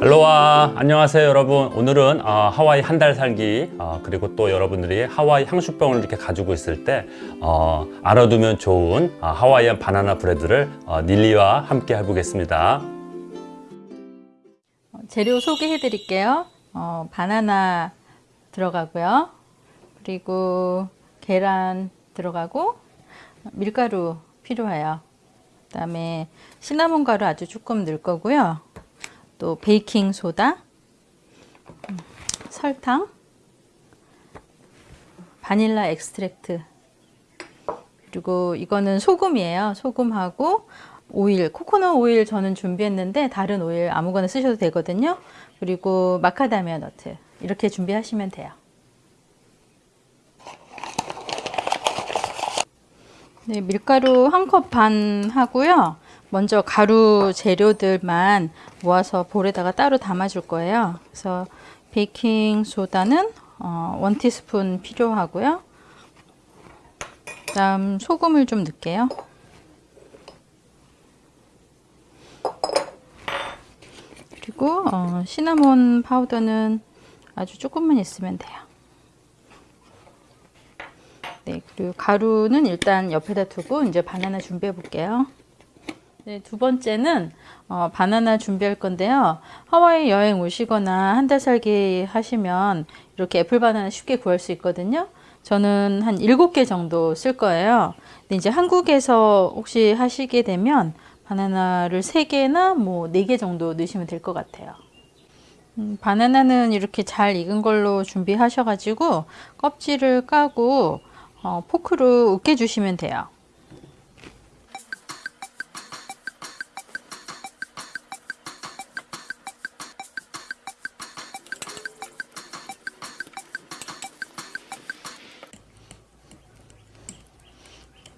알로하 안녕하세요 여러분 오늘은 어, 하와이 한 달 살기 어, 그리고 또 여러분들이 하와이 향수병을 이렇게 가지고 있을 때 어, 알아두면 좋은 어, 하와이안 바나나 브레드를 어, 닐리와 함께 해보겠습니다 재료 소개해 드릴게요. 어, 바나나 들어가고요. 그리고 계란 들어가고 밀가루 필요해요. 그 다음에 시나몬 가루 아주 조금 넣을 거고요. 또 베이킹 소다, 음, 설탕, vanilla extract 그리고 이거는 소금이에요. 소금하고 오일, 코코넛 오일 저는 준비했는데 다른 오일 아무거나 쓰셔도 되거든요. 그리고 macadamia nut 이렇게 준비하시면 돼요. 네, 밀가루 한 컵 반 하고요. 먼저 가루 재료들만 모아서 볼에다가 따로 담아줄 거예요. 그래서 베이킹 소다는 어, 원 티스푼 필요하고요. 그다음 소금을 좀 넣을게요. 그리고 어, 시나몬 파우더는 아주 조금만 있으면 돼요. 네, 그리고 가루는 일단 옆에다 두고 이제 바나나 준비해 볼게요. 네, 두 번째는 어, 바나나 준비할 건데요. 하와이 여행 오시거나 한 달 살기 하시면 이렇게 애플 바나나 쉽게 구할 수 있거든요. 저는 한 7개 정도 쓸 거예요. 근데 이제 한국에서 혹시 하시게 되면 바나나를 3개나 뭐 4개 정도 넣으시면 될 것 같아요. 음, 바나나는 이렇게 잘 익은 걸로 준비하셔가지고 껍질을 까고 어, 포크로 으깨주시면 돼요.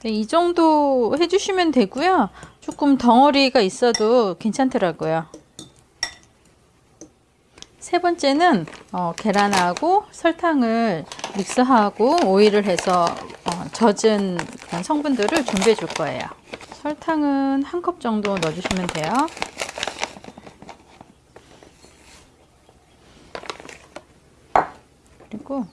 네, 이 정도 해주시면 되고요. 조금 덩어리가 있어도 괜찮더라고요. 세 번째는 어, 계란하고 설탕을 믹스하고 오일을 해서 어, 젖은 그런 성분들을 준비해 줄 거예요. 설탕은 한 컵 정도 넣어주시면 돼요. 그리고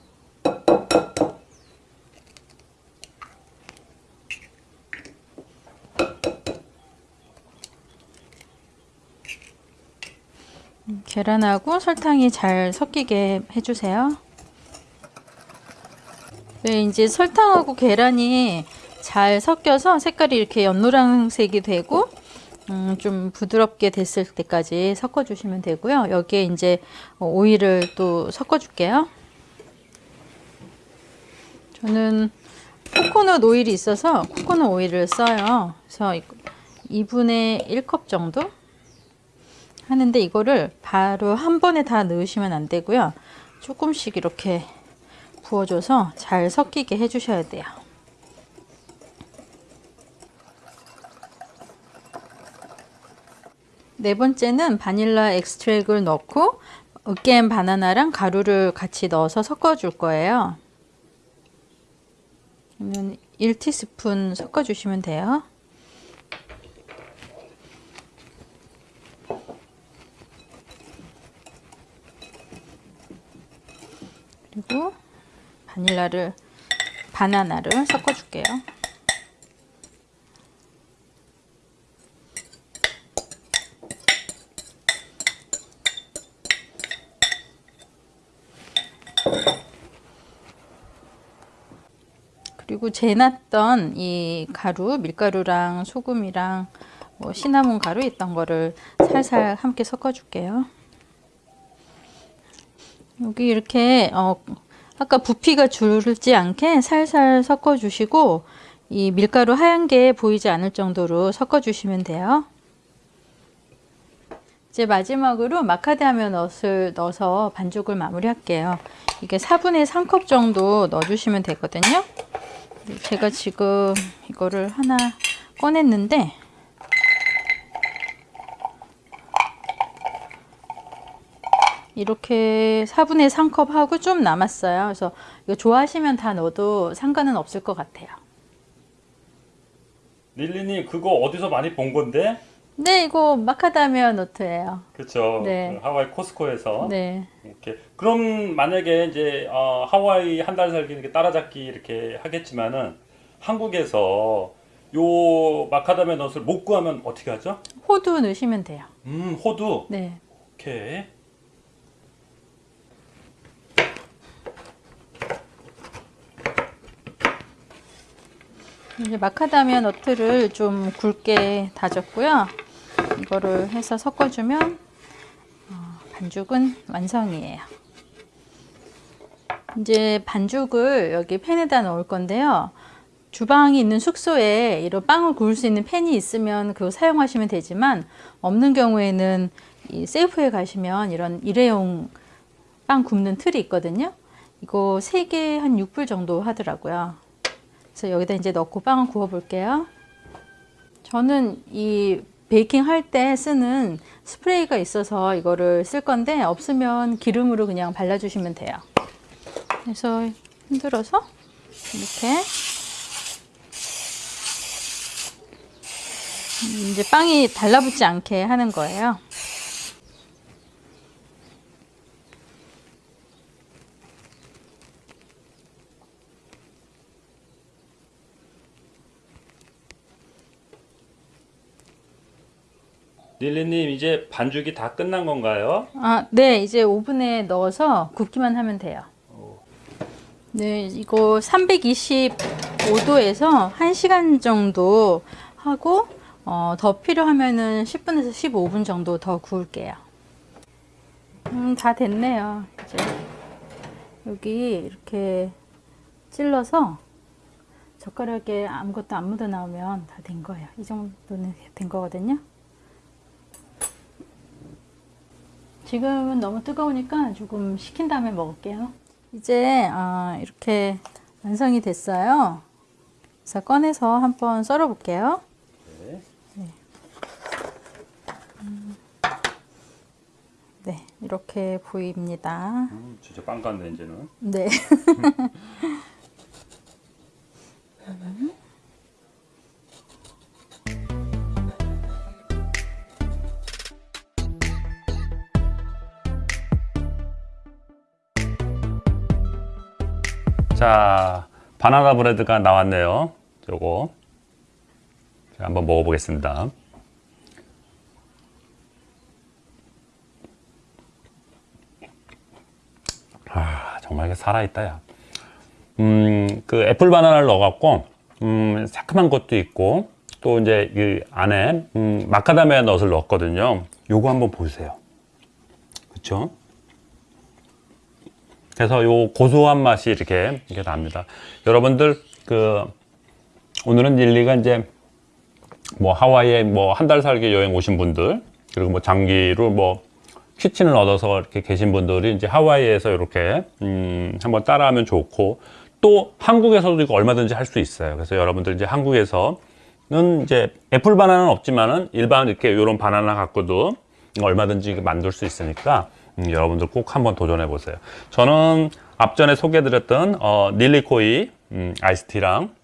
계란하고 설탕이 잘 섞이게 해주세요. 네, 이제 설탕하고 계란이 잘 섞여서 색깔이 이렇게 연노란색이 되고 음, 좀 부드럽게 됐을 때까지 섞어주시면 되고요. 여기에 이제 오일을 또 섞어줄게요. 저는 코코넛 오일이 있어서 코코넛 오일을 써요. 그래서 2분의 1컵 정도 하는데 이거를 바로 한 번에 다 넣으시면 안 되고요. 조금씩 이렇게 부어줘서 잘 섞이게 해주셔야 돼요. 네 번째는 바닐라 엑스트랙을 넣고 으깬 바나나랑 가루를 같이 넣어서 섞어 줄 거예요. 그러면 1티스푼 섞어 주시면 돼요. 그리고 바닐라를 바나나를 섞어 줄게요. 그리고 재놨던 이 가루, 밀가루랑 소금이랑 뭐 시나몬 가루 있던 거를 살살 함께 섞어 줄게요. 여기 이렇게 어, 아까 부피가 줄지 않게 살살 섞어 주시고 이 밀가루 하얀 게 보이지 않을 정도로 섞어 주시면 돼요. 이제 마지막으로 마카다미아 넛을 넣어서 반죽을 마무리 할게요. 이게 4분의 3컵 정도 넣어 주시면 되거든요. 제가 지금 이거를 하나 꺼냈는데 이렇게 4분의 3컵 하고 좀 남았어요. 그래서 이거 좋아하시면 다 넣어도 상관은 없을 것 같아요. 릴리님 그거 어디서 많이 본 건데? 네, 이거 마카다미아 노트예요. 그렇죠. 네. 하와이 코스코에서 네. 이렇게 그럼 만약에 이제 어, 하와이 한 달 살기 이렇게 따라잡기 이렇게 하겠지만은 한국에서 요 마카다미아 넛을 못 구하면 어떻게 하죠? 호두 넣으시면 돼요. 음 호두 네. 오케이 이제 마카다미아 너트를 좀 굵게 다졌고요. 이거를 해서 섞어주면 어, 반죽은 완성이에요. 이제 반죽을 여기 팬에다 넣을 건데요. 주방이 있는 숙소에 이런 빵을 구울 수 있는 팬이 있으면 그거 사용하시면 되지만 없는 경우에는 이 세이프에 가시면 이런 일회용 빵 굽는 틀이 있거든요. 이거 3개 한 6불 정도 하더라고요. 그래서 여기다 이제 넣고 빵을 구워 볼게요. 저는 이 베이킹 할 때 쓰는 스프레이가 있어서 이거를 쓸 건데 없으면 기름으로 그냥 발라주시면 돼요. 그래서 흔들어서 이렇게 음, 이제 빵이 달라붙지 않게 하는 거예요. 릴리님 이제 반죽이 다 끝난 건가요? 아, 네, 이제 오븐에 넣어서 굽기만 하면 돼요. 네, 이거 325도에서 1시간 정도 하고 어, 더 필요하면은 10분에서 15분 정도 더 구울게요. 음, 다 됐네요. 이제 여기 이렇게 찔러서 젓가락에 아무것도 안 묻어 나오면 다 된 거예요. 이 정도는 된 거거든요. 지금은 너무 뜨거우니까 조금 식힌 다음에 먹을게요. 이제 아, 이렇게 완성이 됐어요. 그래서 꺼내서 한번 썰어 볼게요. 네. 음. 네, 이렇게 보입니다. 음, 진짜 빵 같네 이제는. 네. 자 바나나 브레드가 나왔네요. 요거 제가 한번 먹어보겠습니다. 아 정말 살아있다 야. 음 그 애플 바나나를 넣어갖고 음 새콤한 것도 있고 또 이제 이 안에 음, 마카다미아 넛을 넣었거든요. 요거 한번 보세요. 그쵸? 그래서 요 고소한 맛이 이렇게 이렇게 납니다. 여러분들 그 오늘은 릴리가 이제 뭐 하와이에 뭐 한 달 살기 여행 오신 분들 그리고 뭐 장기로 뭐 키친을 얻어서 이렇게 계신 분들이 이제 하와이에서 이렇게 음 한번 따라하면 좋고 또 한국에서도 이거 얼마든지 할 수 있어요. 그래서 여러분들 이제 한국에서는 이제 애플 바나나는 없지만은 일반 이렇게 이런 바나나 갖고도 얼마든지 만들 수 있으니까 음, 여러분들 꼭 한번 도전해 보세요. 저는 앞전에 소개해드렸던 어, 닐리코이 음, 아이스티랑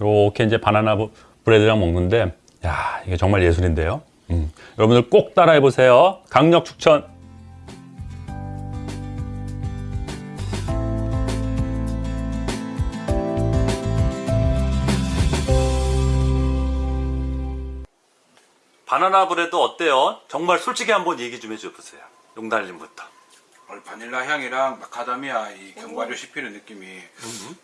이렇게 이제 바나나 브- 브레드랑 먹는데 야 이게 정말 예술인데요. 음, 여러분들 꼭 따라해 보세요. 강력 추천. banana bread 어때요? 정말 솔직히 한번 얘기 좀 해줘보세요. 용달님부터. 바닐라 향이랑 마카다미아 이 견과류 씹히는 느낌이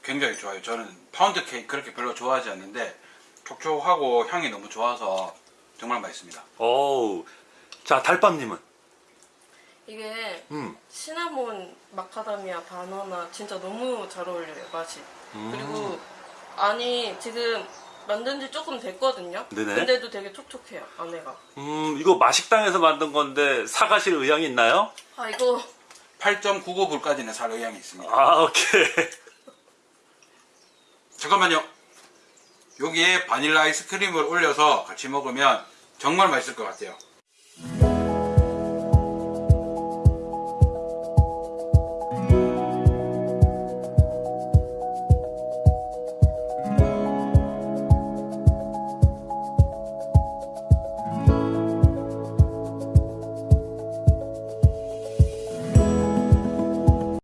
굉장히 좋아요. 저는 파운드 케이크 그렇게 별로 좋아하지 않는데 촉촉하고 향이 너무 좋아서 정말 맛있습니다. 어우, 자 달밤님은 이게 음. 시나몬, 마카다미아, 바나나 진짜 너무 잘 어울려요 맛이. 음. 그리고 안이 지금 만든 지 조금 됐거든요. 네네. 근데도 되게 촉촉해요 안에가. 음 이거 마식당에서 만든 건데 사가실 의향이 있나요? 아 이거 8.99불까지는 살 의향이 있습니다. 아 오케이. 잠깐만요. 여기에 바닐라 아이스크림을 올려서 같이 먹으면 정말 맛있을 것 같아요.